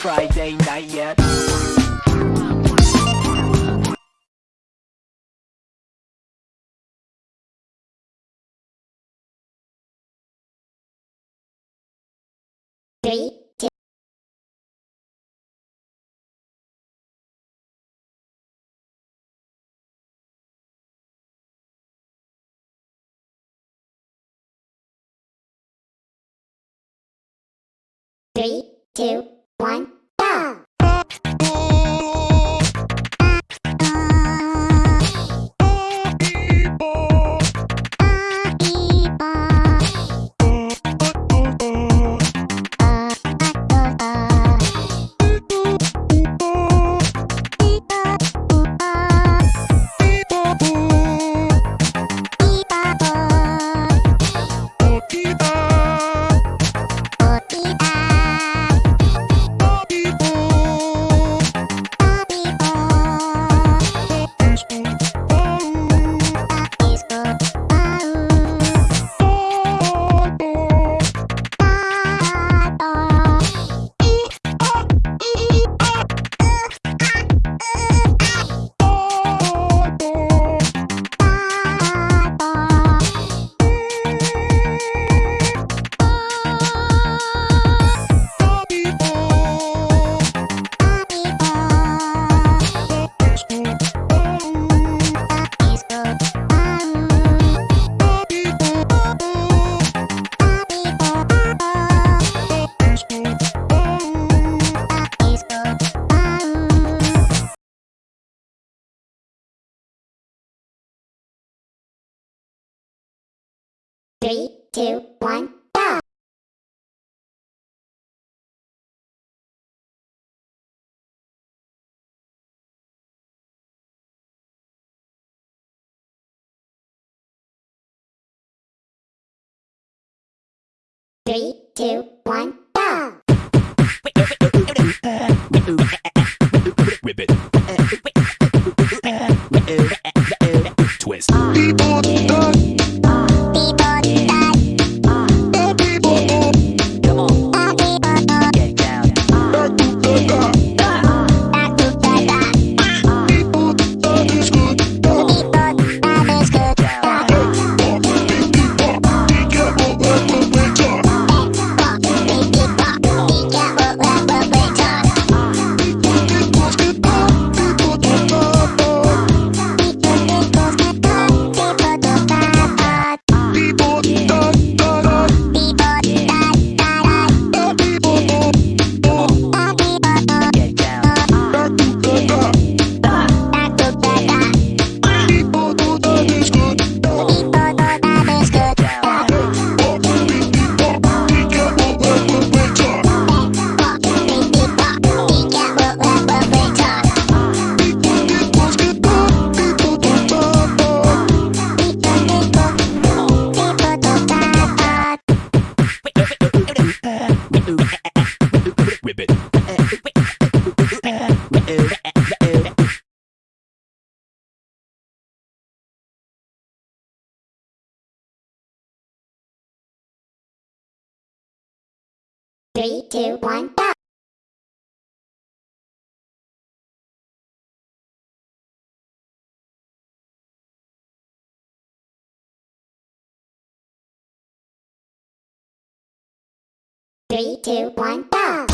Friday night yet. Three, Three, two, one, go! Three, two, Three, two, one, go! Three, two, one, go!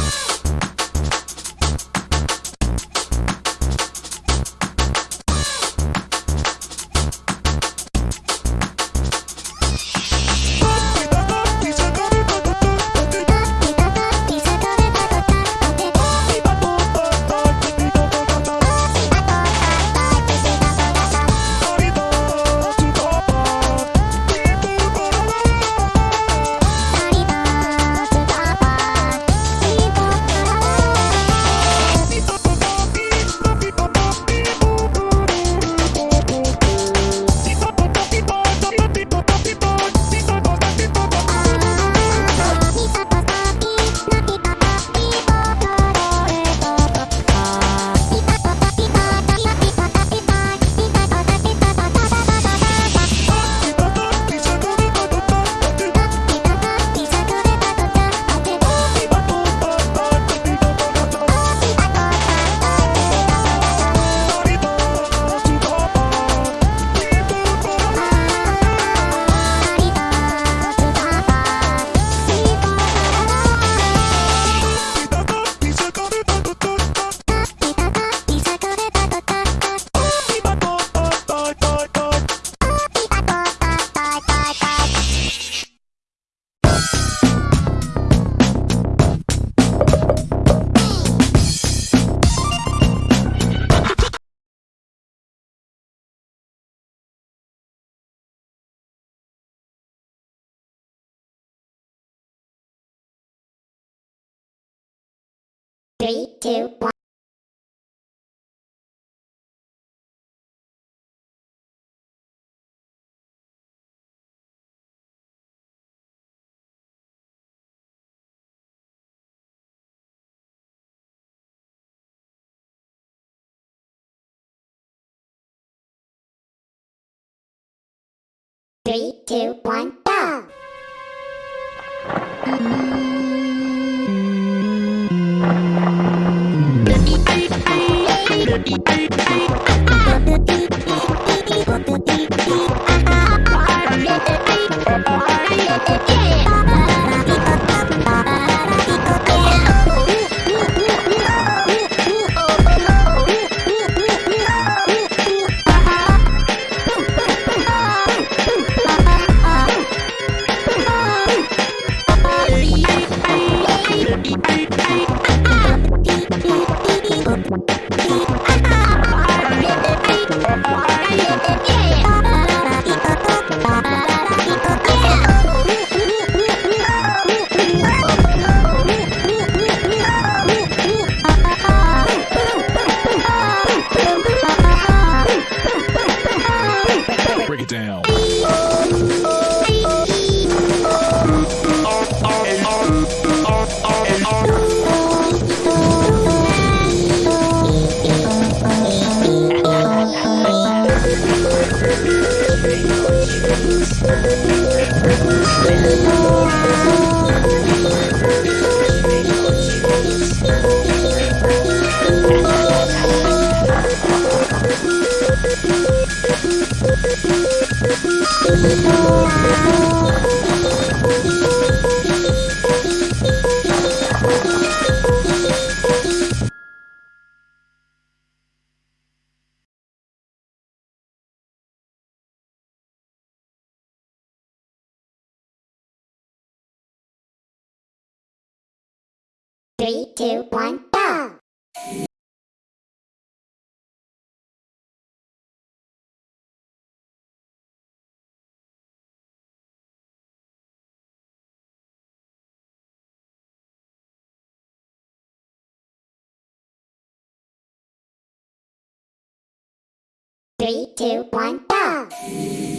Three, two, one. Three, two, one, go! Break Three, two, one, go! Three, two, one, go!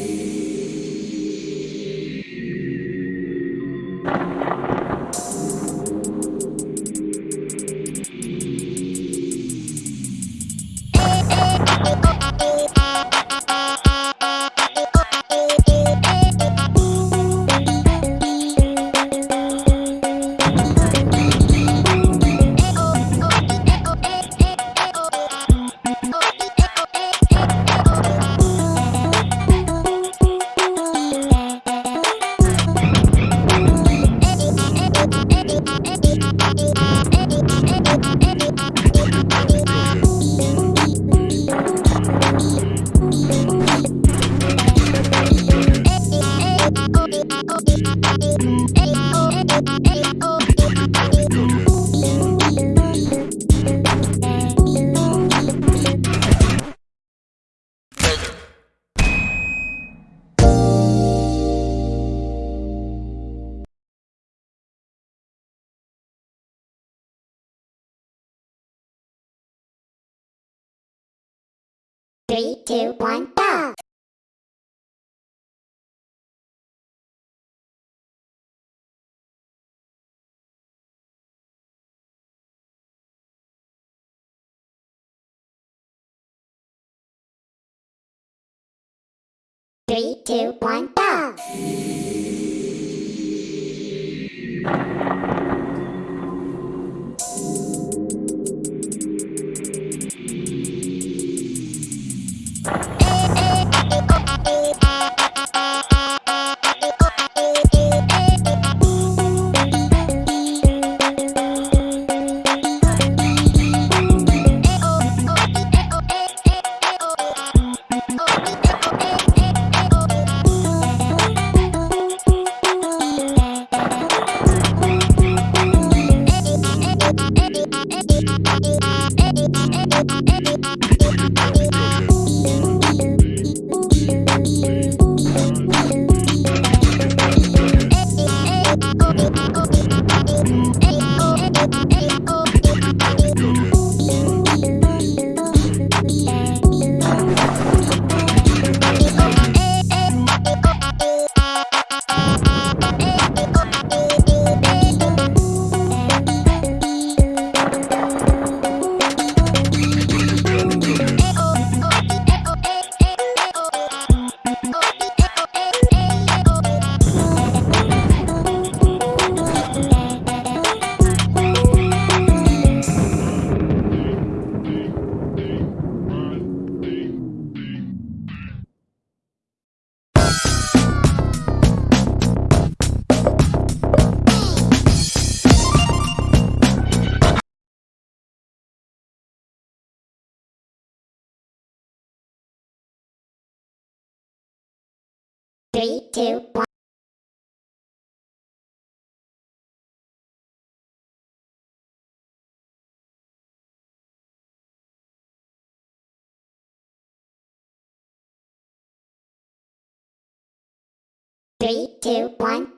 Two, one, go! Three, two, one, go! Two, one. Three, two, one,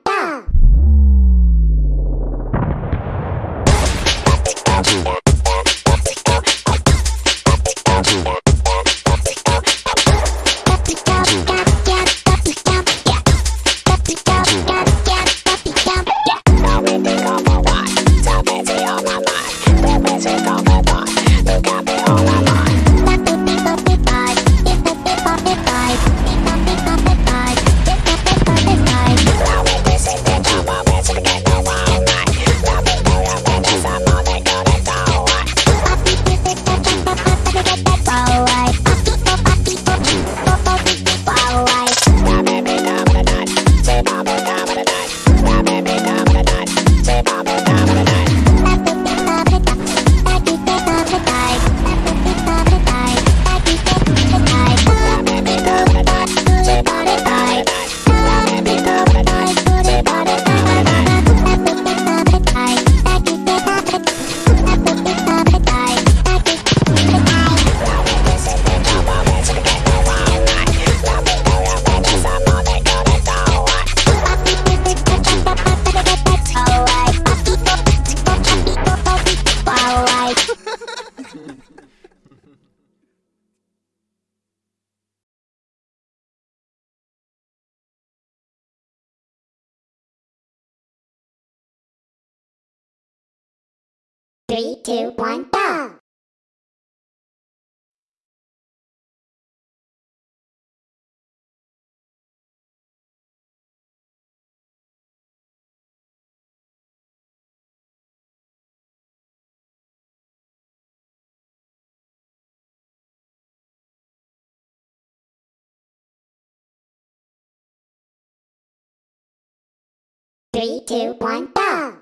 Three, two, one, go! Three, two, one, go!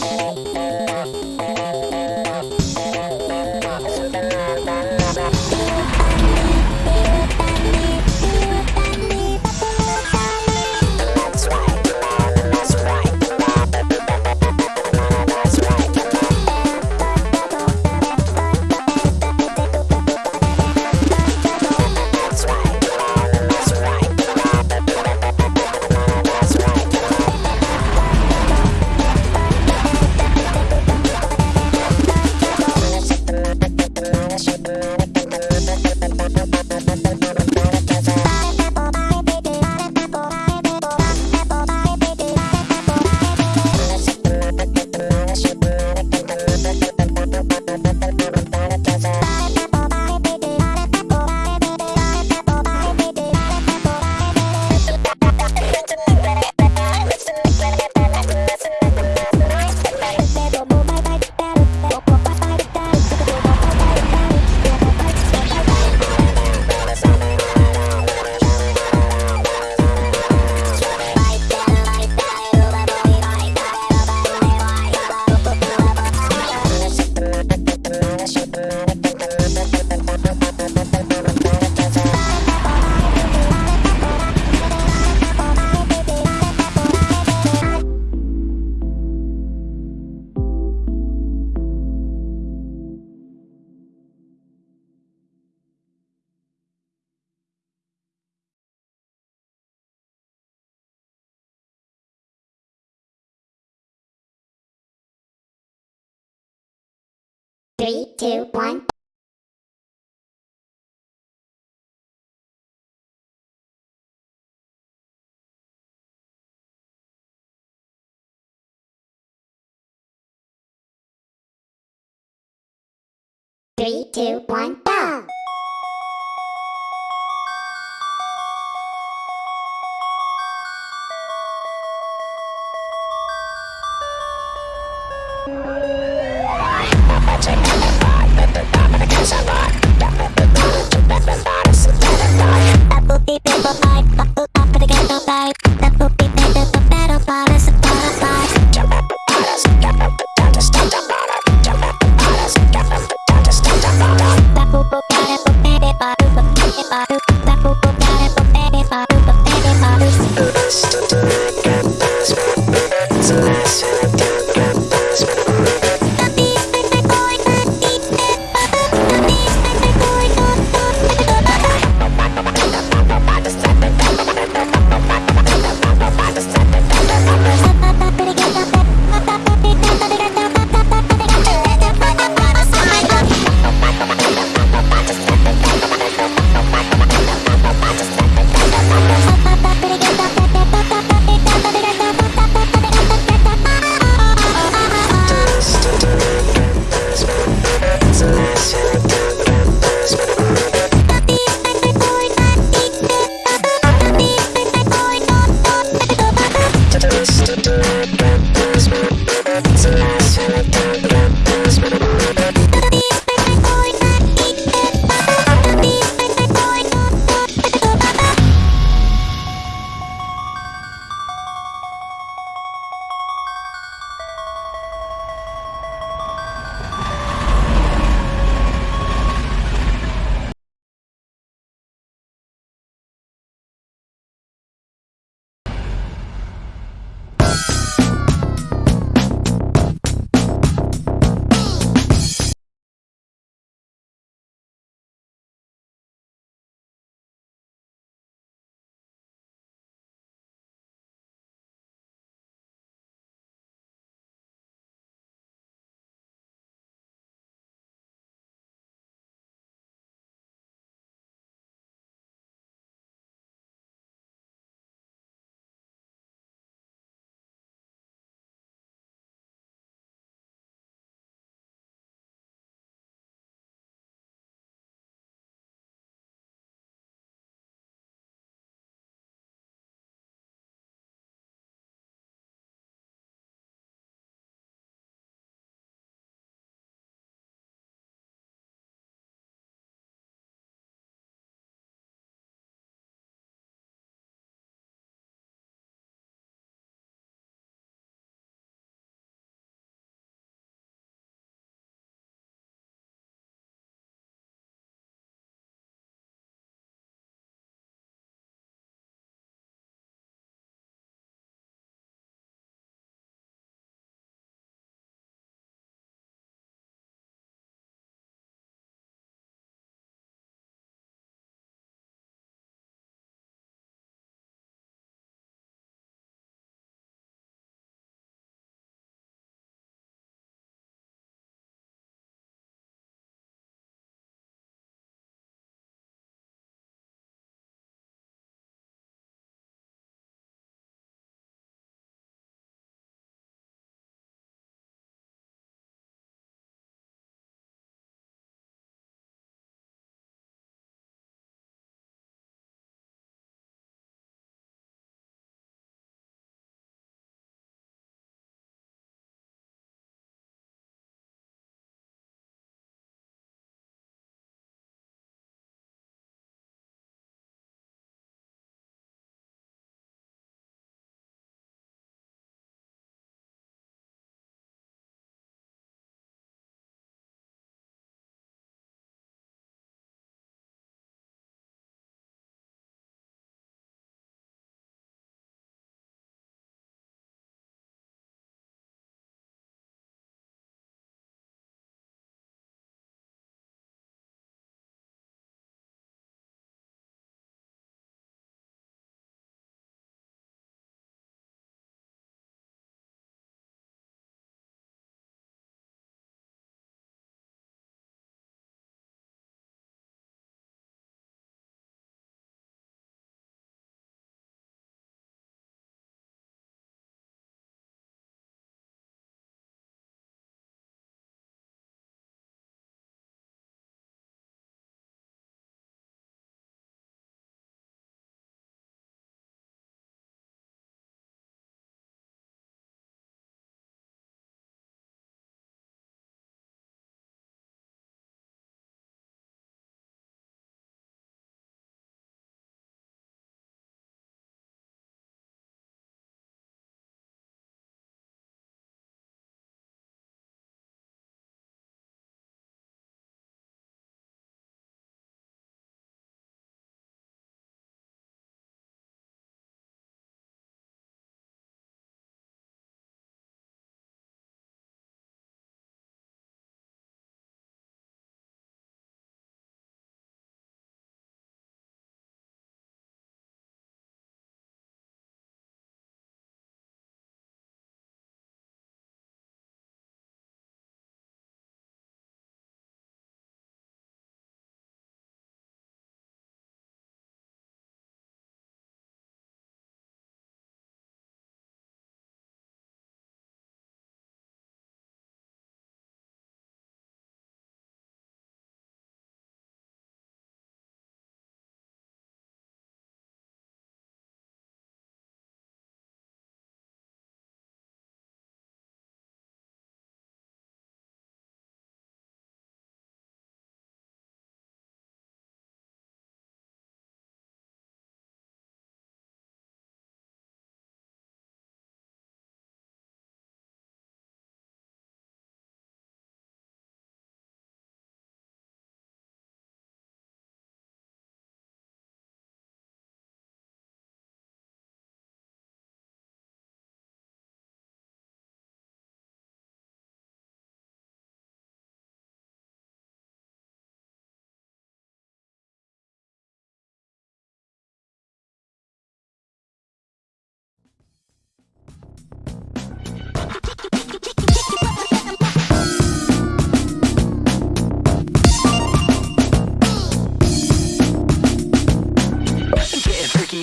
thank two, one. Three, two, one, go! That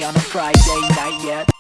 on a Friday night, yeah.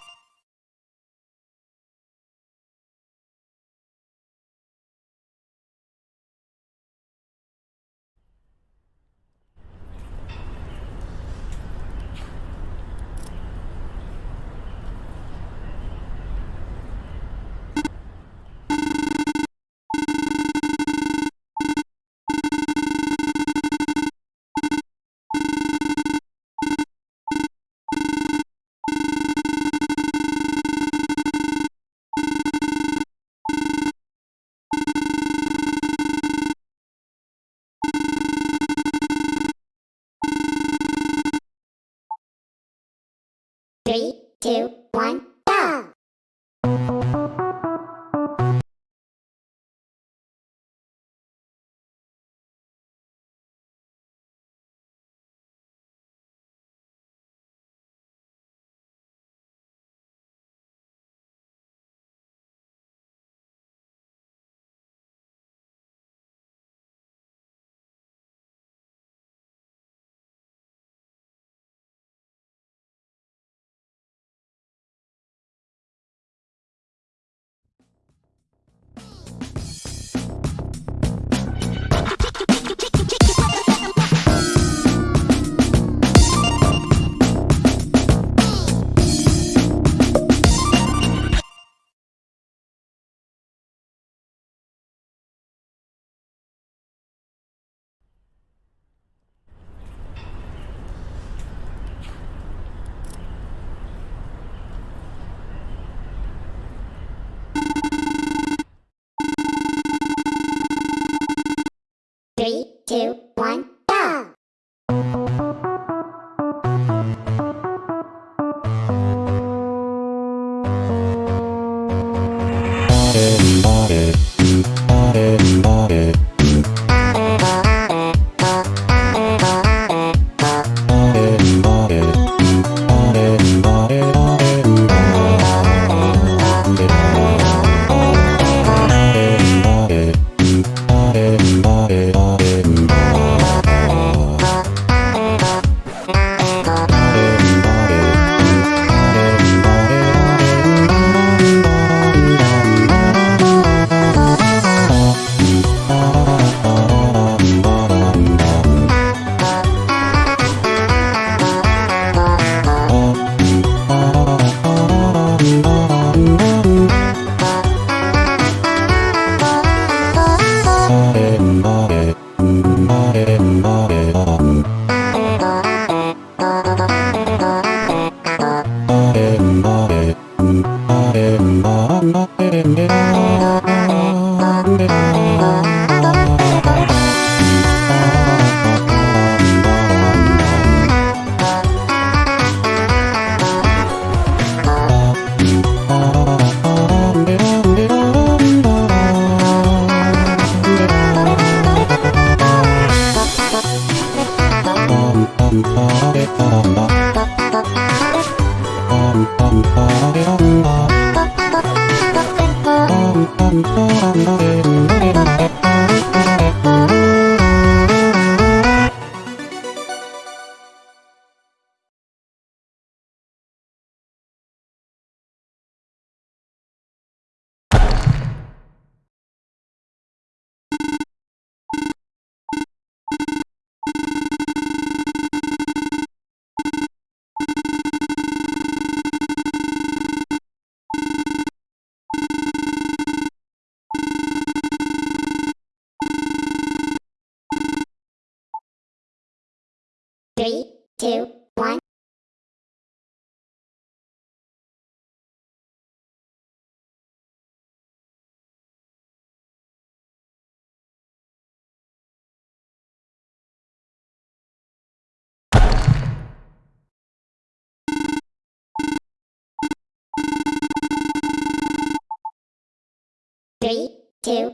Three, two,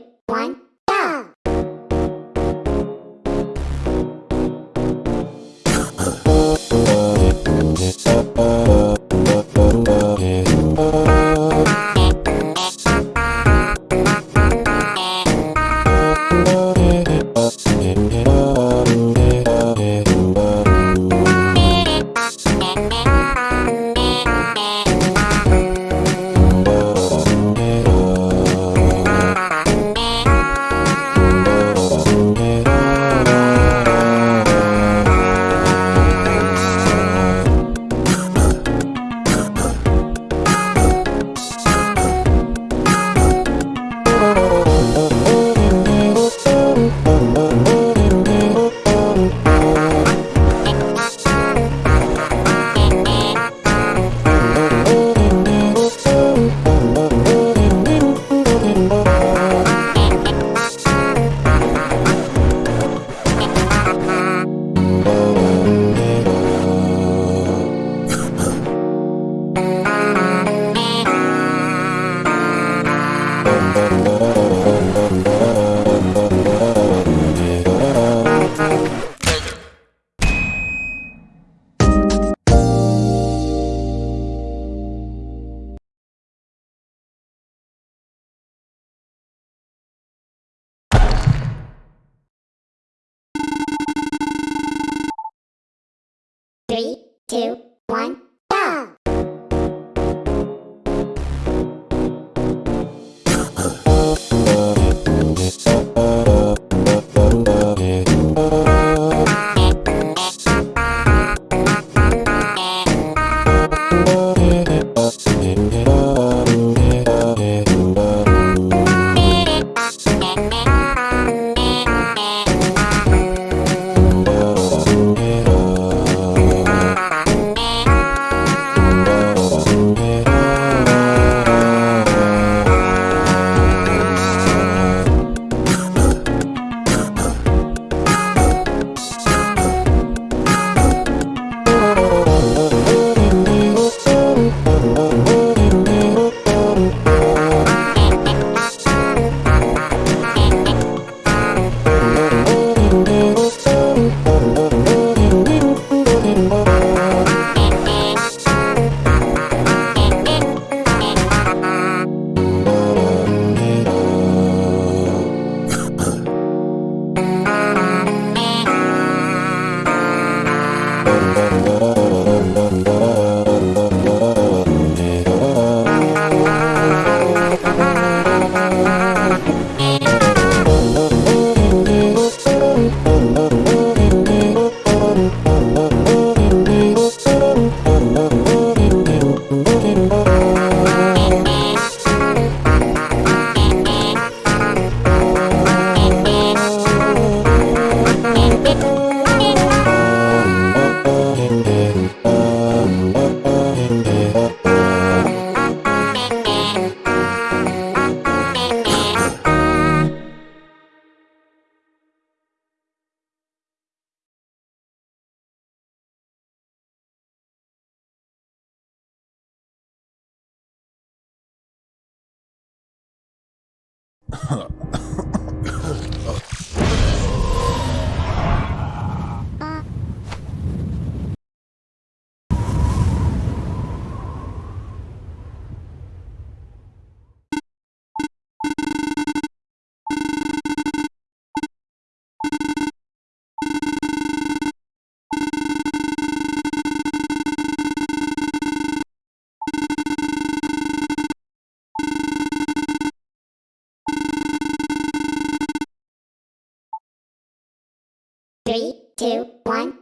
Three, two, one,